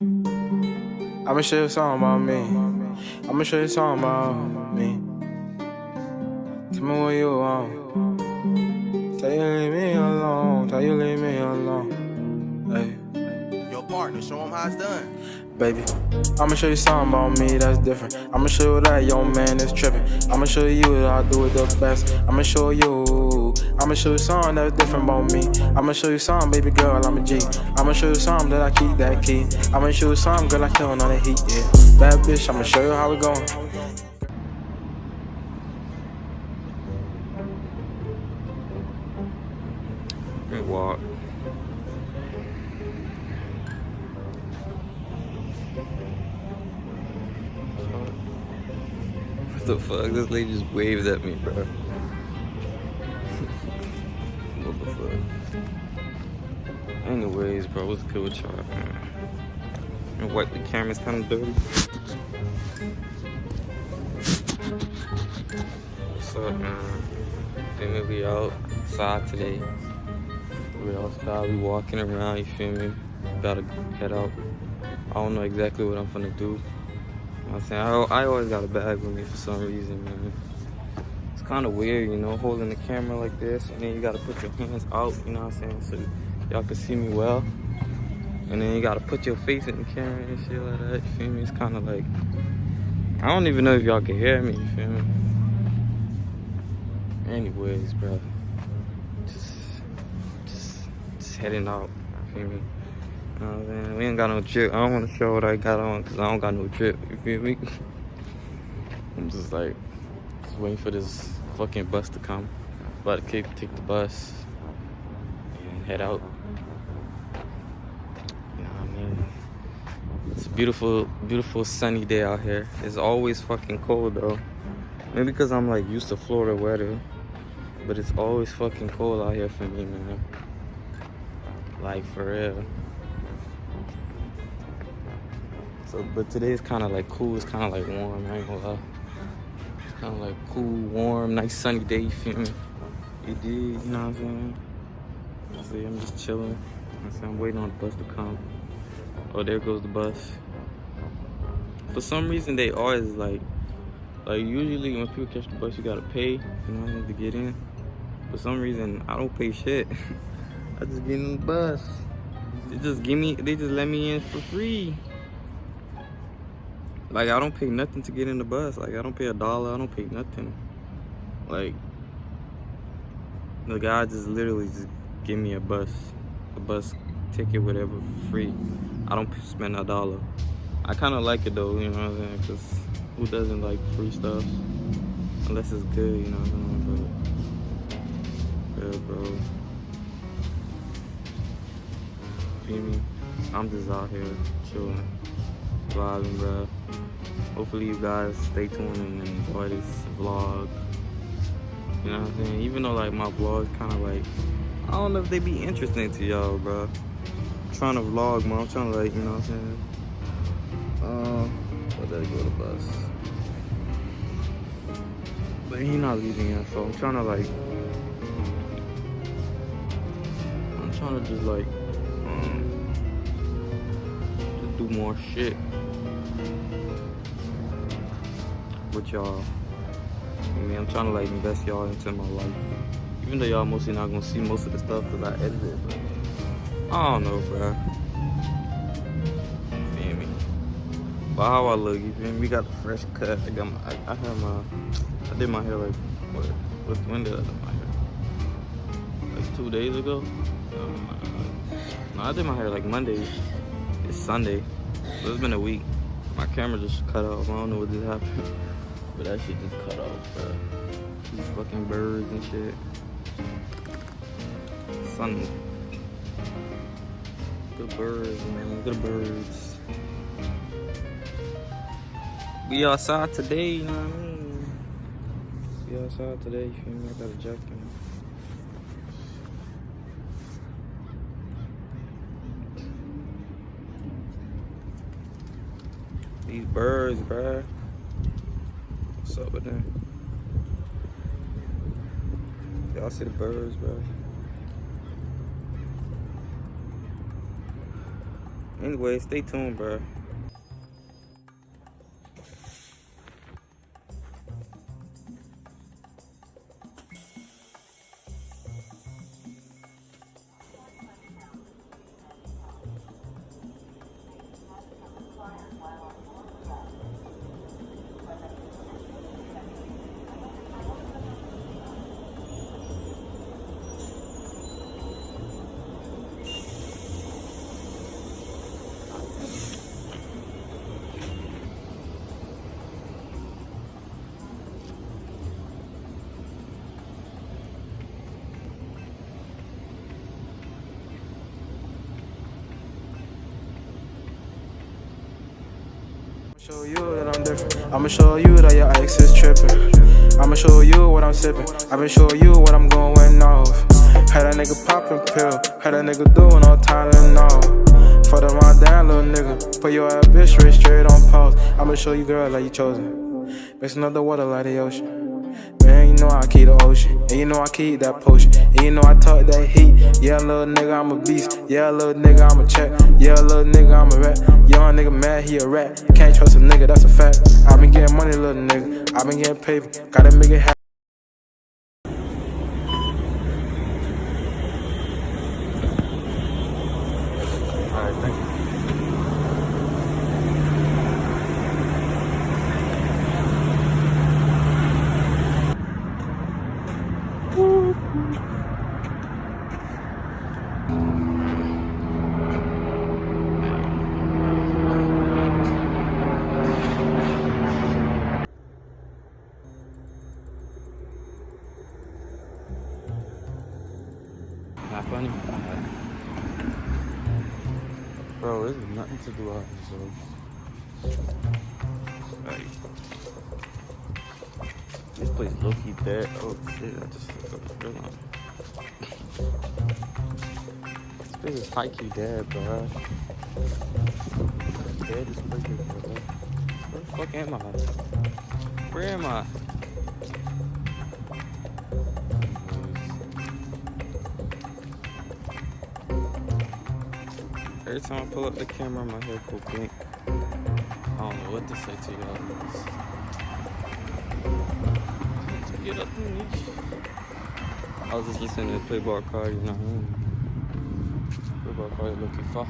I'ma show you something about me. I'ma show you something about me. Tell me what you want. Tell you leave me alone. Tell you leave me alone. Partner, show him how it's done. Baby, I'ma show you something about me that's different. I'ma show you that your man is tripping. I'ma show you that I do it the best. I'ma show you. I'ma show you something that's different about me. I'ma show you something, baby girl, I'm a G. I'ma show you something that I keep that key. I'ma show you something, girl, I kill on the heat, yeah. Bad bitch, I'ma show you how we going. What the fuck? This lady just waved at me, bro. what the fuck? Anyways, bro, what's good with y'all? And wipe the camera's kind of dirty. What's up, man? Feel me? We outside today. We outside, we walking around, you feel me? Gotta head out. I don't know exactly what I'm gonna do. I'm saying? I, I always got a bag with me for some reason, man. It's kind of weird, you know, holding the camera like this, and then you gotta put your hands out, you know what I'm saying? So y'all can see me well. And then you gotta put your face in the camera and shit like that, you feel me? It's kind of like, I don't even know if y'all can hear me, you feel me? Anyways, bro, just, just, just heading out, you feel me? Know what I'm saying? We ain't got no drip. I don't want to show what I got on because I don't got no drip. You feel me? I'm just like, just waiting for this fucking bus to come. About to kick, take the bus and head out. You know what I mean? It's a beautiful, beautiful sunny day out here. It's always fucking cold though. Maybe because I'm like used to Florida weather. But it's always fucking cold out here for me, man. Like for real. So, but today is kind of like cool. It's kind of like warm. I ain't gonna lie. It's kind of like cool, warm, nice sunny day. You feel me? It did. You know what I'm saying? I see. I'm just chilling. I'm. Waiting on the bus to come. Oh, there goes the bus. For some reason, they always like, like usually when people catch the bus, you gotta pay. You know to get in. For some reason, I don't pay shit. I just get in the bus. They just give me. They just let me in for free. Like I don't pay nothing to get in the bus. Like I don't pay a dollar. I don't pay nothing. Like the guy just literally just give me a bus, a bus ticket, whatever, free. I don't spend a dollar. I kind of like it though, you know what I'm saying? Cause who doesn't like free stuff? Unless it's good, you know what I'm saying? But yeah, bro. Feel me? I'm just out here chilling, vibing, bro. Hopefully you guys stay tuned and enjoy this vlog. You know what I'm saying? Even though like my vlogs kind of like, I don't know if they be interesting to y'all, bro. I'm trying to vlog, man. I'm trying to like, you know what I'm saying? Um, but there go the bus. But he not leaving yet, so I'm trying to like, I'm trying to just like, do more shit with y'all. I mean, I'm trying to like invest y'all into my life. Even though y'all mostly not gonna see most of the stuff because I edit it, but I don't know, bro. Feel me? But how I look, you feel me? We got the fresh cut. I got my, I, I had my, I did my hair like, what, when did I do my hair? Like two days ago? Oh No, I did my hair like Monday. It's Sunday. So it's been a week. My camera just cut off. I don't know what just happened. But that shit just cut off, bro. These fucking birds and shit. Sun. Good birds, man. Good birds. We outside today, you know what I mean? We outside today, you feel me? I got a jacket These birds, bruh. What's up with them? Y'all see the birds, bro? Anyway, stay tuned, bro. Show you that I'm different. I'ma show you that your ex is tripping. I'ma show you what I'm sipping. I've been showing you what I'm going off. Had that nigga popping pill. Had that nigga doing all Tylenol. For the run down, little nigga. Put your ass bitch straight, straight on pause. I'ma show you, girl, like you chosen. Mixing up the water like the ocean. Man, you know I keep the ocean. And you know I keep that potion. And you know I talk that heat. Yeah, little nigga, I'm a beast. Yeah, little nigga, I'm a check. Yeah, little nigga, I'm a rat. Young nigga mad, he a rat. Can't trust a nigga, that's a fact. I been getting money, little nigga. I been getting paper. Gotta make it happen. Alright, thank you. Bro, there's nothing to do out here, so. Like, this place low key dead. Oh shit, I just fucked up the line. This place is high key dead, bro. Dead as bro. Where the fuck am I? Where am I? Every time I pull up the camera, my head go blink. I don't know what to say to y'all. Get up in. I was just listening to Playboi Carti, you know. Playboi Carti looking far.